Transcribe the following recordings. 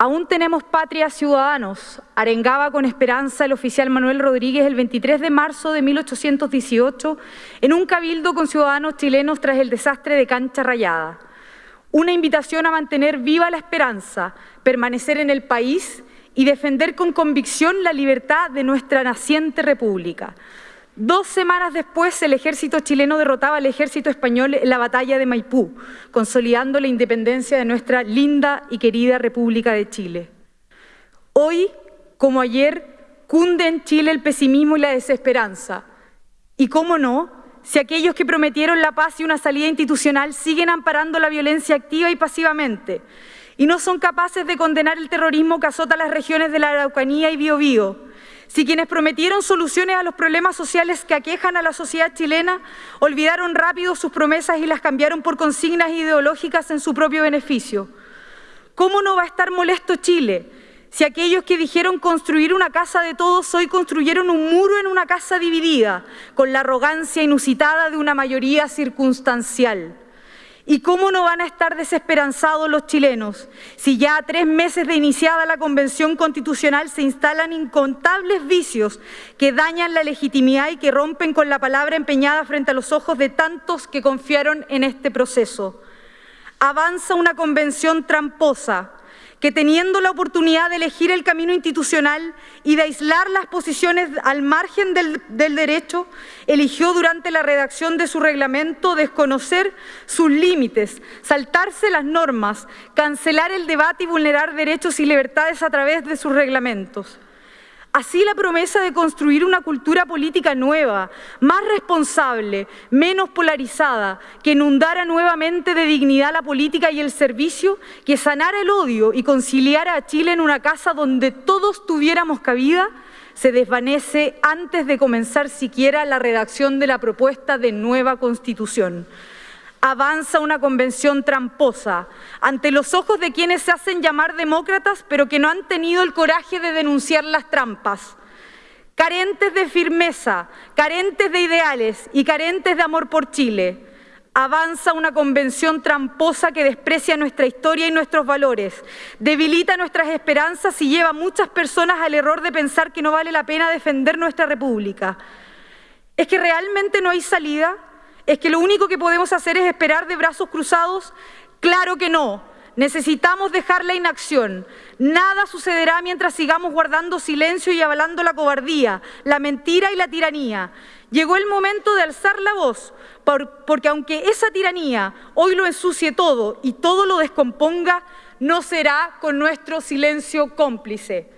Aún tenemos patria ciudadanos, arengaba con esperanza el oficial Manuel Rodríguez el 23 de marzo de 1818 en un cabildo con ciudadanos chilenos tras el desastre de Cancha Rayada. Una invitación a mantener viva la esperanza, permanecer en el país y defender con convicción la libertad de nuestra naciente república. Dos semanas después, el ejército chileno derrotaba al ejército español en la batalla de Maipú, consolidando la independencia de nuestra linda y querida República de Chile. Hoy, como ayer, cunde en Chile el pesimismo y la desesperanza. Y cómo no, si aquellos que prometieron la paz y una salida institucional siguen amparando la violencia activa y pasivamente, y no son capaces de condenar el terrorismo que azota las regiones de la Araucanía y Biobío, si quienes prometieron soluciones a los problemas sociales que aquejan a la sociedad chilena olvidaron rápido sus promesas y las cambiaron por consignas ideológicas en su propio beneficio. ¿Cómo no va a estar molesto Chile si aquellos que dijeron construir una casa de todos hoy construyeron un muro en una casa dividida, con la arrogancia inusitada de una mayoría circunstancial? ¿Y cómo no van a estar desesperanzados los chilenos si ya a tres meses de iniciada la Convención Constitucional se instalan incontables vicios que dañan la legitimidad y que rompen con la palabra empeñada frente a los ojos de tantos que confiaron en este proceso? Avanza una convención tramposa, que teniendo la oportunidad de elegir el camino institucional y de aislar las posiciones al margen del, derecho, eligió durante la redacción de su reglamento desconocer sus límites, saltarse las normas, cancelar el debate y vulnerar derechos y libertades a través de sus reglamentos. Así la promesa de construir una cultura política nueva, más responsable, menos polarizada, que inundara nuevamente de dignidad la política y el servicio, que sanara el odio y conciliara a Chile en una casa donde todos tuviéramos cabida, se desvanece antes de comenzar siquiera la redacción de la propuesta de nueva Constitución avanza una convención tramposa ante los ojos de quienes se hacen llamar demócratas pero que no han tenido el coraje de denunciar las trampas. Carentes de firmeza, carentes de ideales y carentes de amor por Chile. Avanza una convención tramposa que desprecia nuestra historia y nuestros valores, debilita nuestras esperanzas y lleva a muchas personas al error de pensar que no vale la pena defender nuestra república. ¿Es que realmente no hay salida? ¿Es que lo único que podemos hacer es esperar de brazos cruzados? Claro que no. Necesitamos dejar la inacción. Nada sucederá mientras sigamos guardando silencio y avalando la cobardía, la mentira y la tiranía. Llegó el momento de alzar la voz, porque aunque esa tiranía hoy lo ensucie todo y todo lo descomponga, no será con nuestro silencio cómplice.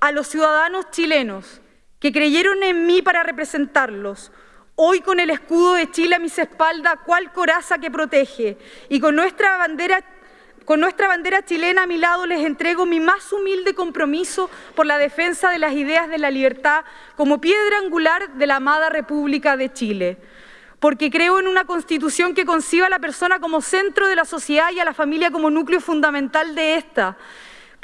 A los ciudadanos chilenos que creyeron en mí para representarlos, Hoy con el escudo de Chile a mis espaldas, cual coraza que protege, y con nuestra bandera chilena a mi lado les entrego mi más humilde compromiso por la defensa de las ideas de la libertad como piedra angular de la amada República de Chile. Porque creo en una constitución que conciba a la persona como centro de la sociedad y a la familia como núcleo fundamental de esta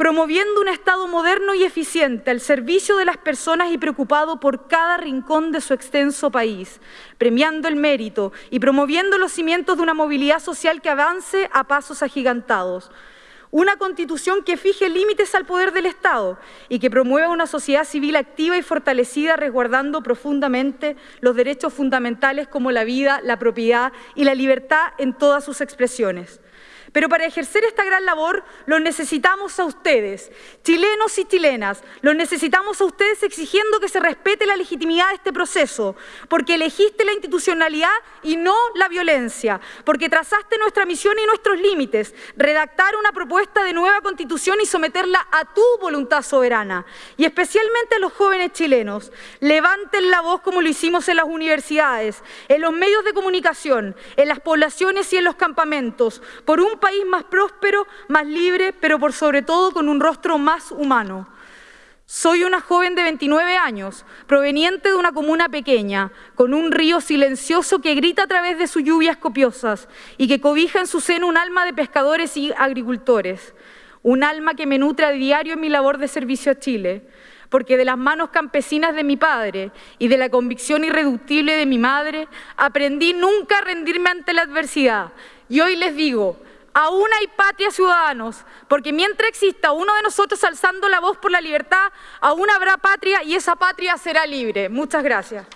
promoviendo un Estado moderno y eficiente al servicio de las personas y preocupado por cada rincón de su extenso país, premiando el mérito y promoviendo los cimientos de una movilidad social que avance a pasos agigantados. Una constitución que fije límites al poder del Estado y que promueva una sociedad civil activa y fortalecida resguardando profundamente los derechos fundamentales como la vida, la propiedad y la libertad en todas sus expresiones. Pero para ejercer esta gran labor los necesitamos a ustedes, chilenos y chilenas, los necesitamos a ustedes exigiendo que se respete la legitimidad de este proceso, porque elegiste la institucionalidad y no la violencia, porque trazaste nuestra misión y nuestros límites, redactar una propuesta de nueva constitución y someterla a tu voluntad soberana. Y especialmente a los jóvenes chilenos, levanten la voz como lo hicimos en las universidades, en los medios de comunicación, en las poblaciones y en los campamentos, por un país más próspero, más libre, pero por sobre todo con un rostro más humano. Soy una joven de 29 años, proveniente de una comuna pequeña, con un río silencioso que grita a través de sus lluvias copiosas y que cobija en su seno un alma de pescadores y agricultores, un alma que me nutre a diario en mi labor de servicio a Chile, porque de las manos campesinas de mi padre y de la convicción irreductible de mi madre, aprendí nunca a rendirme ante la adversidad. Y hoy les digo, Aún hay patria, ciudadanos, porque mientras exista uno de nosotros alzando la voz por la libertad, aún habrá patria y esa patria será libre. Muchas gracias.